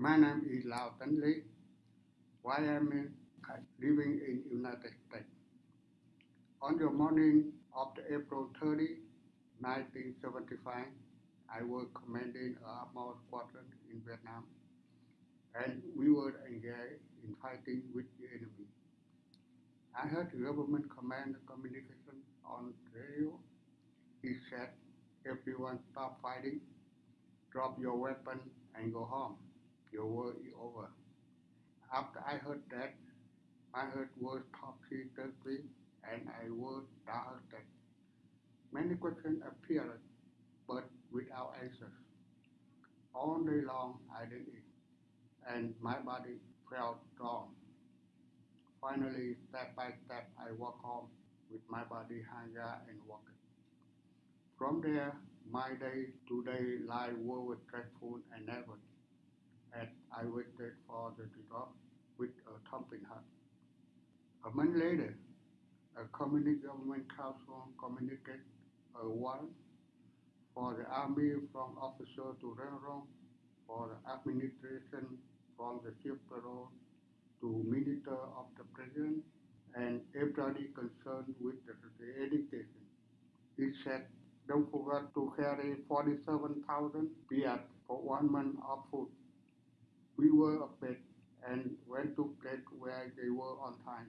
My name is Lao Tan Lee. Why am I living in United States? On the morning of the April 30, 1975, I was commanding a armored squadron in Vietnam, and we were engaged in fighting with the enemy. I heard the government command communication on radio. He said, everyone stop fighting, drop your weapon and go home. Your war is over. After I heard that, my heart was topsy-turvy and I was disheartened. Many questions appeared, but without answers. All day long I didn't eat, and my body felt strong. Finally, step by step, I walked home with my body hungry and walking. From there, my day-to-day life was stressful and nervous, as I waited for the drop with a thumping heart. A month later, a communist government council communicated a warrant for the army from officer to general, for the administration from the chief parole to minister of the president, and everybody concerned with the, the education. He said, don't forget to carry 47,000 piat for one month of food. We were afraid and went to place where they were on time.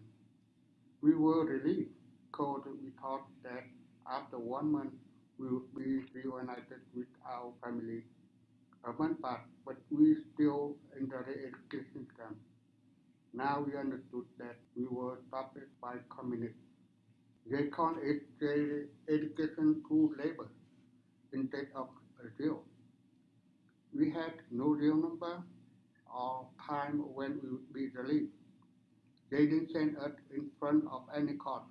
We were relieved because we thought that after one month we would be reunited with our family. A month passed, but we still in the education camp. Now we understood that we were stopped by communists. They called it education through labor instead of a jail. We had no real number or time when we would be released. They didn't send us in front of any court.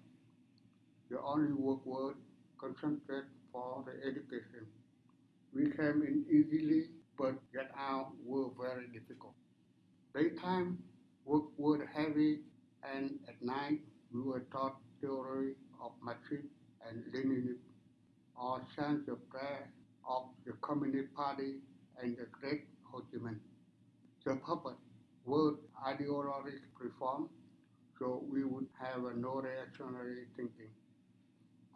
The only work was concentrate for the education. We came in easily, but get out were very difficult. Daytime work was heavy, and at night we were taught theory of Marxism and Leninism, or science of prayer of the Communist Party and the Great Ho Chi Minh. The purpose would ideologically reform, so we would have a no reactionary thinking.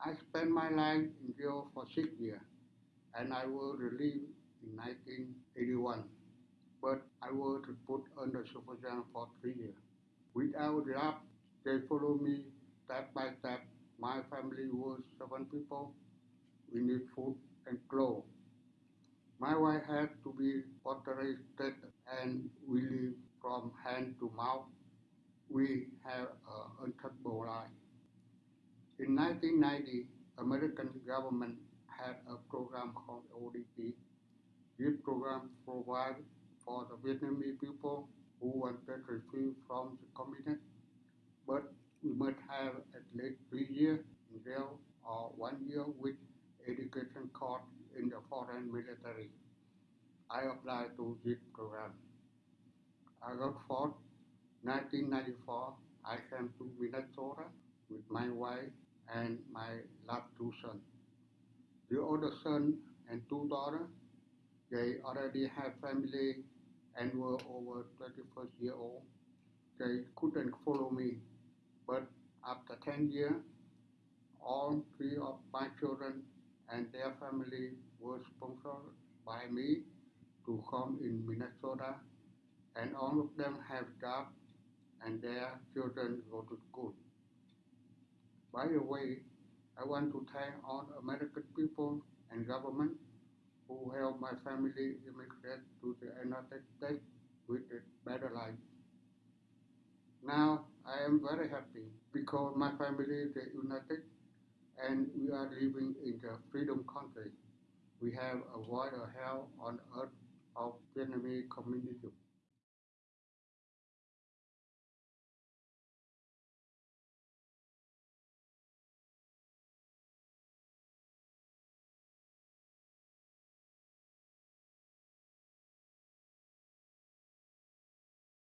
I spent my life in jail for six years, and I was released in 1981, but I was put under supervision for three years. Without job, they followed me step by step. My family was seven people. We need food and clothes. My wife had to be authorized and we live from hand to mouth. We have an untouchable life. In 1990, American government had a program called ODP. This program provided for the Vietnamese people who wanted refuge from the communists, but we must have at least three years in jail or one year with education course in the foreign military. I applied to this program. August 4, 1994, I came to Minnesota with my wife and my last two sons. The older son and two daughters, they already have family and were over 21st year old. They couldn't follow me, but after 10 years, all three of my children and their family were sponsored by me to come in Minnesota, and all of them have jobs and their children go to school. By the way, I want to thank all American people and government who helped my family immigrate to the United States with a better life. Now I am very happy because my family is united and we are living in the freedom country. We have avoided hell on earth of Vietnamese communism.